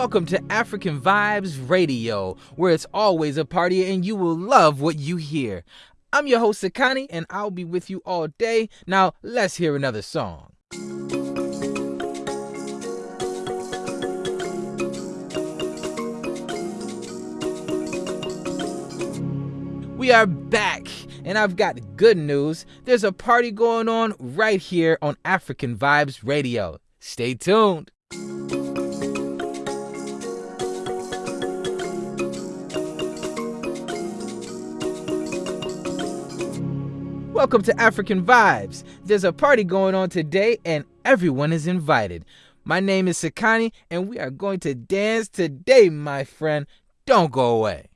Welcome to African Vibes Radio, where it's always a party and you will love what you hear. I'm your host, Sakani, and I'll be with you all day. Now, let's hear another song. We are back, and I've got good news. There's a party going on right here on African Vibes Radio. Stay tuned. Welcome to African Vibes. There's a party going on today, and everyone is invited. My name is Sakani, and we are going to dance today, my friend. Don't go away.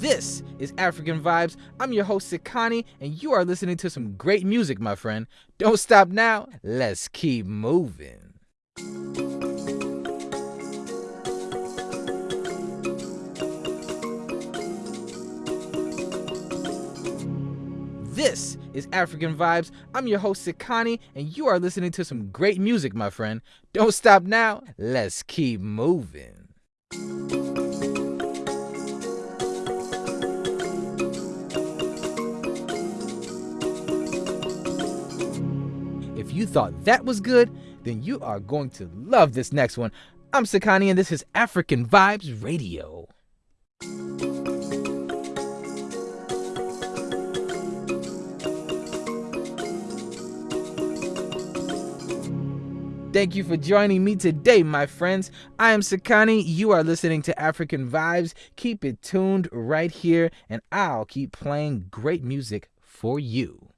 This is African Vibes. I'm your host, Sakani, and you are listening to some great music, my friend. Don't stop now. Let's keep moving. This is African Vibes. I'm your host, Sakani, and you are listening to some great music, my friend. Don't stop now. Let's keep moving. If you thought that was good, then you are going to love this next one. I'm Sakani, and this is African Vibes Radio. Thank you for joining me today, my friends. I am Sakani. You are listening to African Vibes. Keep it tuned right here, and I'll keep playing great music for you.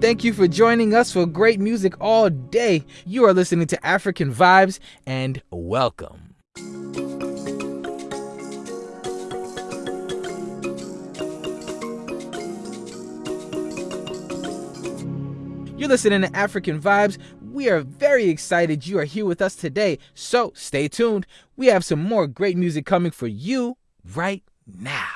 Thank you for joining us for great music all day. You are listening to African Vibes, and welcome. You're listening to African Vibes. We are very excited you are here with us today, so stay tuned. We have some more great music coming for you right now.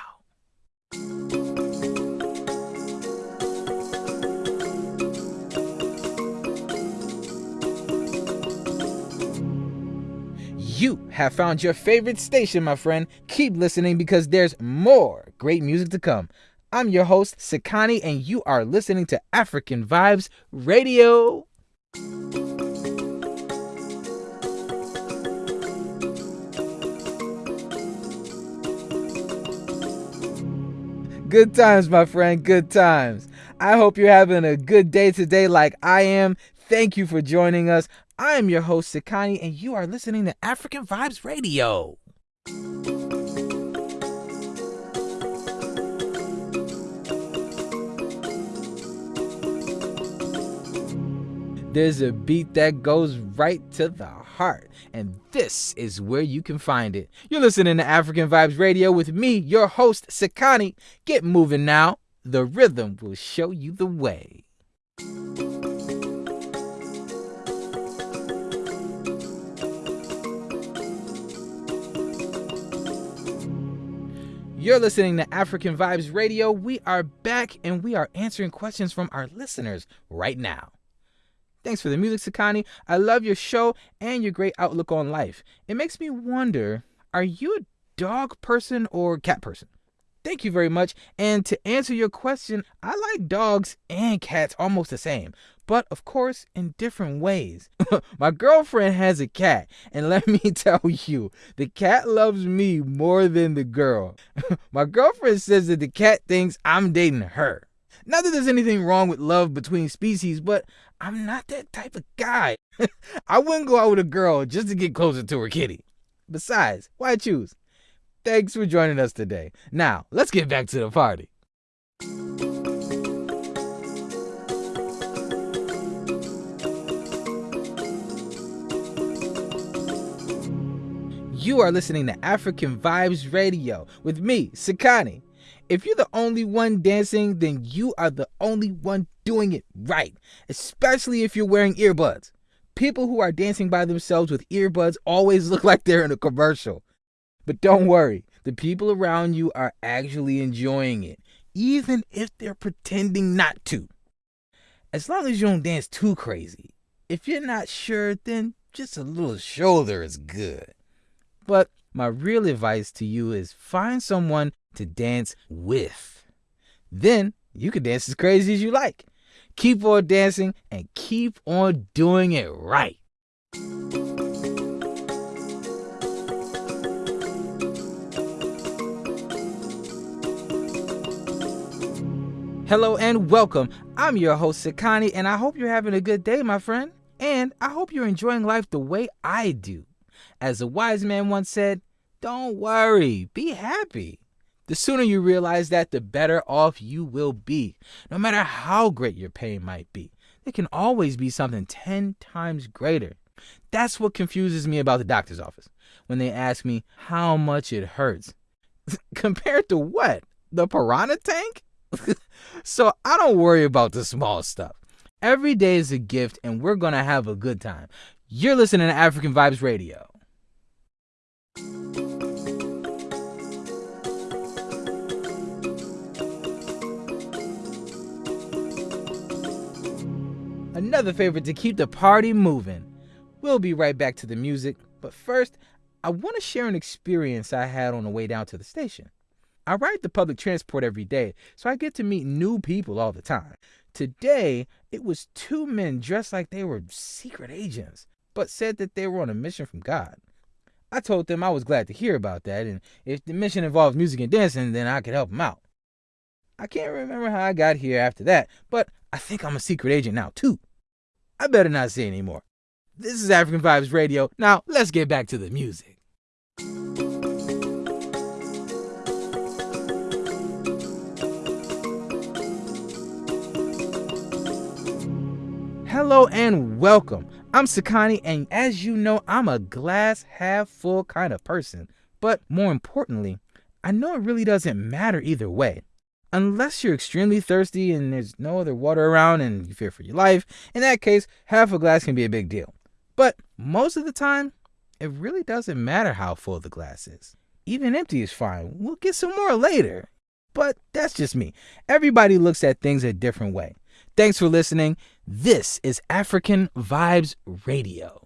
You have found your favorite station, my friend. Keep listening because there's more great music to come. I'm your host, Sakani, and you are listening to African Vibes Radio. Good times, my friend, good times. I hope you're having a good day today, like I am. Thank you for joining us. I am your host, Sakani, and you are listening to African Vibes Radio. There's a beat that goes right to the heart, and this is where you can find it. You're listening to African Vibes Radio with me, your host, Sakani. Get moving now. The rhythm will show you the way. You're listening to African Vibes Radio. We are back and we are answering questions from our listeners right now. Thanks for the music, Sakani. I love your show and your great outlook on life. It makes me wonder are you a dog person or cat person? Thank you very much. And to answer your question, I like dogs and cats almost the same, but of course in different ways. My girlfriend has a cat, and let me tell you, the cat loves me more than the girl. My girlfriend says that the cat thinks I'm dating her. Not that there's anything wrong with love between species, but I'm not that type of guy. I wouldn't go out with a girl just to get closer to her kitty. Besides, why choose? Thanks for joining us today. Now, let's get back to the party. You are listening to African Vibes Radio with me, Sakani. If you're the only one dancing, then you are the only one doing it right, especially if you're wearing earbuds. People who are dancing by themselves with earbuds always look like they're in a commercial. But don't worry, the people around you are actually enjoying it, even if they're pretending not to. As long as you don't dance too crazy. If you're not sure, then just a little shoulder is good. But my real advice to you is find someone to dance with. Then you can dance as crazy as you like. Keep on dancing and keep on doing it right. Hello and welcome. I'm your host, Sakani, and I hope you're having a good day, my friend. And I hope you're enjoying life the way I do. As a wise man once said, don't worry, be happy. The sooner you realize that, the better off you will be. No matter how great your pain might be, there can always be something 10 times greater. That's what confuses me about the doctor's office when they ask me how much it hurts. Compared to what? The piranha tank? so I don't worry about the small stuff. Every day is a gift, and we're going to have a good time. You're listening to African Vibes Radio. Another favorite to keep the party moving. We'll be right back to the music, but first, I want to share an experience I had on the way down to the station. I ride the public transport every day, so I get to meet new people all the time. Today, it was two men dressed like they were secret agents, but said that they were on a mission from God. I told them I was glad to hear about that, and if the mission involves music and dancing, then I could help them out. I can't remember how I got here after that, but I think I'm a secret agent now, too. I better not say anymore. This is African Vibes Radio. Now, let's get back to the music. Hello and welcome. I'm Sakani, and as you know, I'm a glass half full kind of person. But more importantly, I know it really doesn't matter either way. Unless you're extremely thirsty and there's no other water around and you fear for your life, in that case, half a glass can be a big deal. But most of the time, it really doesn't matter how full the glass is. Even empty is fine. We'll get some more later. But that's just me. Everybody looks at things a different way. Thanks for listening. This is African Vibes Radio.